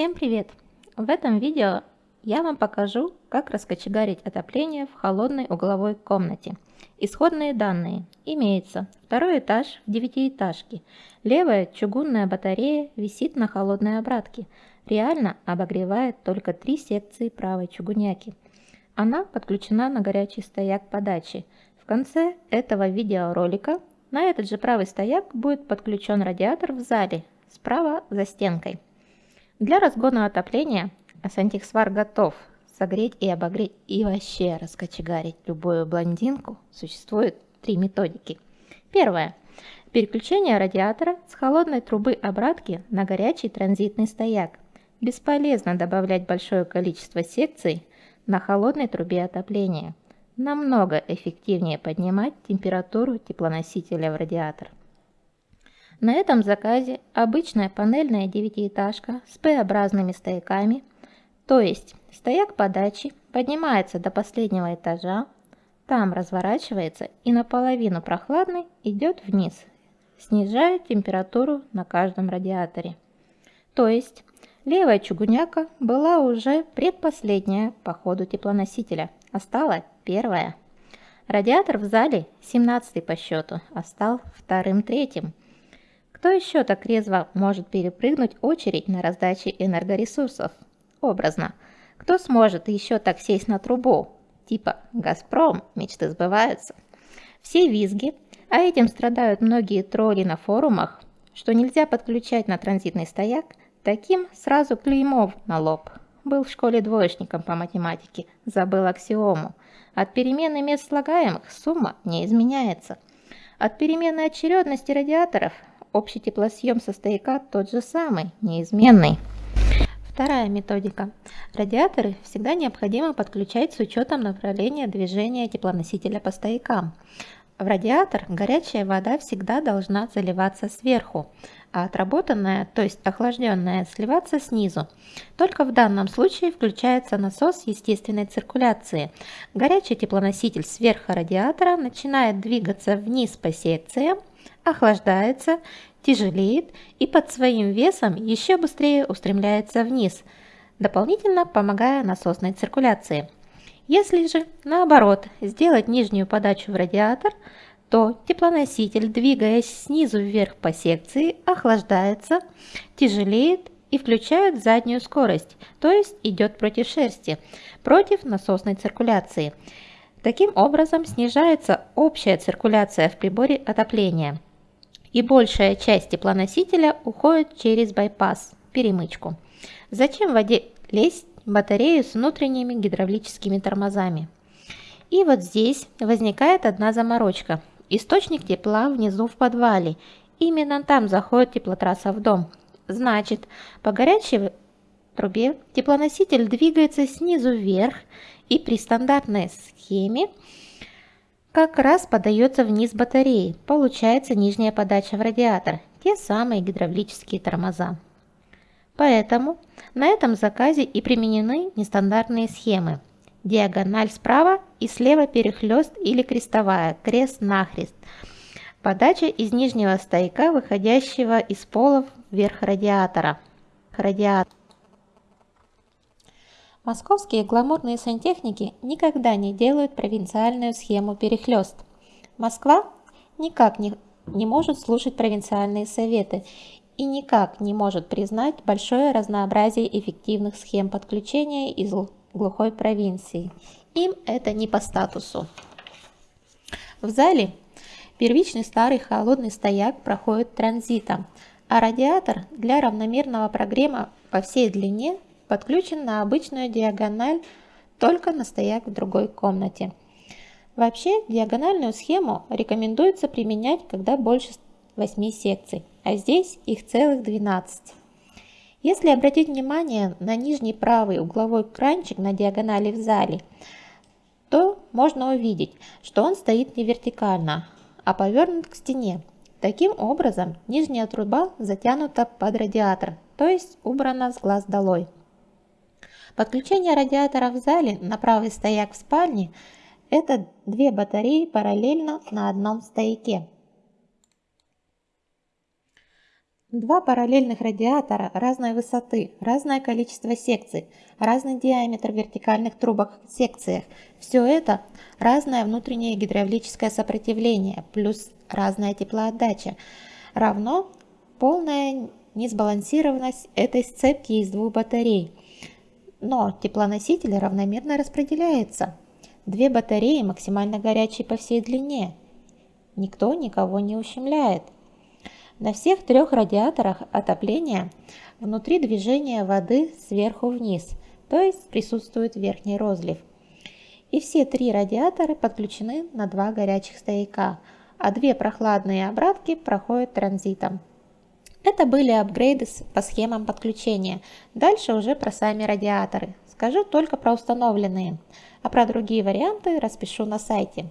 Всем привет! В этом видео я вам покажу, как раскочегарить отопление в холодной угловой комнате. Исходные данные. Имеется второй этаж в девятиэтажке. Левая чугунная батарея висит на холодной обратке. Реально обогревает только три секции правой чугуняки. Она подключена на горячий стояк подачи. В конце этого видеоролика на этот же правый стояк будет подключен радиатор в зале, справа за стенкой. Для разгона отопления Сантехсвар готов согреть и обогреть и вообще раскочегарить любую блондинку. Существует три методики. Первое. Переключение радиатора с холодной трубы обратки на горячий транзитный стояк. Бесполезно добавлять большое количество секций на холодной трубе отопления. Намного эффективнее поднимать температуру теплоносителя в радиатор. На этом заказе обычная панельная девятиэтажка с П-образными стояками, то есть стояк подачи поднимается до последнего этажа, там разворачивается и наполовину прохладный идет вниз, снижая температуру на каждом радиаторе. То есть левая чугуняка была уже предпоследняя по ходу теплоносителя, а стала первая. Радиатор в зале 17 по счету, а стал вторым-третьим. Кто еще так резво может перепрыгнуть очередь на раздаче энергоресурсов? Образно. Кто сможет еще так сесть на трубу? Типа «Газпром», мечты сбываются. Все визги, а этим страдают многие тролли на форумах, что нельзя подключать на транзитный стояк, таким сразу клеймов на лоб. Был в школе двоечником по математике, забыл аксиому. От перемены мест слагаемых сумма не изменяется. От перемены очередности радиаторов общий теплосъем со стояка тот же самый, неизменный. Вторая методика. Радиаторы всегда необходимо подключать с учетом направления движения теплоносителя по стоякам. В радиатор горячая вода всегда должна заливаться сверху, а отработанная, то есть охлажденная, сливаться снизу. Только в данном случае включается насос естественной циркуляции. Горячий теплоноситель сверху радиатора начинает двигаться вниз по секциям, охлаждается, тяжелеет и под своим весом еще быстрее устремляется вниз, дополнительно помогая насосной циркуляции. Если же, наоборот, сделать нижнюю подачу в радиатор, то теплоноситель, двигаясь снизу вверх по секции, охлаждается, тяжелеет и включает заднюю скорость, то есть идет против шерсти, против насосной циркуляции. Таким образом снижается общая циркуляция в приборе отопления – и большая часть теплоносителя уходит через байпас, перемычку. Зачем в воде лезть батарею с внутренними гидравлическими тормозами? И вот здесь возникает одна заморочка. Источник тепла внизу в подвале. Именно там заходит теплотрасса в дом. Значит, по горячей трубе теплоноситель двигается снизу вверх и при стандартной схеме как раз подается вниз батареи, получается нижняя подача в радиатор, те самые гидравлические тормоза. Поэтому на этом заказе и применены нестандартные схемы. Диагональ справа и слева перехлест или крестовая, крест-нахрест. Подача из нижнего стояка, выходящего из пола вверх радиатора. Радиатор. Московские гламурные сантехники никогда не делают провинциальную схему перехлест. Москва никак не, не может слушать провинциальные советы и никак не может признать большое разнообразие эффективных схем подключения из глухой провинции. Им это не по статусу. В зале первичный старый холодный стояк проходит транзитом, а радиатор для равномерного прогрева по всей длине подключен на обычную диагональ, только на стояк в другой комнате. Вообще, диагональную схему рекомендуется применять, когда больше 8 секций, а здесь их целых 12. Если обратить внимание на нижний правый угловой кранчик на диагонали в зале, то можно увидеть, что он стоит не вертикально, а повернут к стене. Таким образом, нижняя труба затянута под радиатор, то есть убрана с глаз долой. Подключение радиатора в зале на правый стояк в спальне – это две батареи параллельно на одном стояке. Два параллельных радиатора разной высоты, разное количество секций, разный диаметр вертикальных трубок в секциях. Все это разное внутреннее гидравлическое сопротивление плюс разная теплоотдача равно полная несбалансированность этой сцепки из двух батарей. Но теплоноситель равномерно распределяется. Две батареи максимально горячие по всей длине. Никто никого не ущемляет. На всех трех радиаторах отопления внутри движения воды сверху вниз, то есть присутствует верхний розлив. И все три радиатора подключены на два горячих стояка, а две прохладные обратки проходят транзитом. Это были апгрейды по схемам подключения. Дальше уже про сами радиаторы. Скажу только про установленные, а про другие варианты распишу на сайте.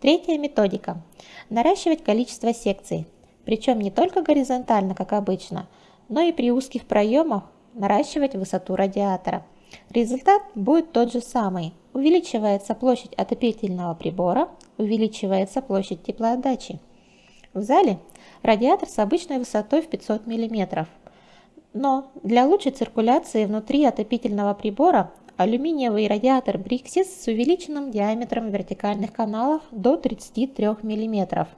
Третья методика. Наращивать количество секций. Причем не только горизонтально, как обычно, но и при узких проемах наращивать высоту радиатора. Результат будет тот же самый. Увеличивается площадь отопительного прибора, увеличивается площадь теплоотдачи. В зале радиатор с обычной высотой в 500 мм. Но для лучшей циркуляции внутри отопительного прибора алюминиевый радиатор Brixis с увеличенным диаметром вертикальных каналов до 33 мм.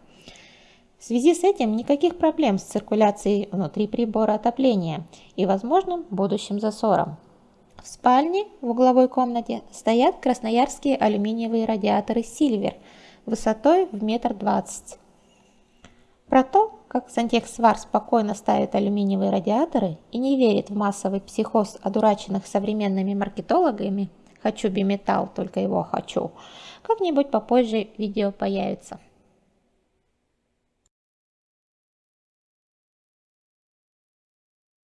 В связи с этим никаких проблем с циркуляцией внутри прибора отопления и возможным будущим засором. В спальне в угловой комнате стоят красноярские алюминиевые радиаторы Silver высотой в метр двадцать. Про то, как Сантехсвар спокойно ставит алюминиевые радиаторы и не верит в массовый психоз одураченных современными маркетологами «хочу биметалл, только его хочу», как-нибудь попозже видео появится.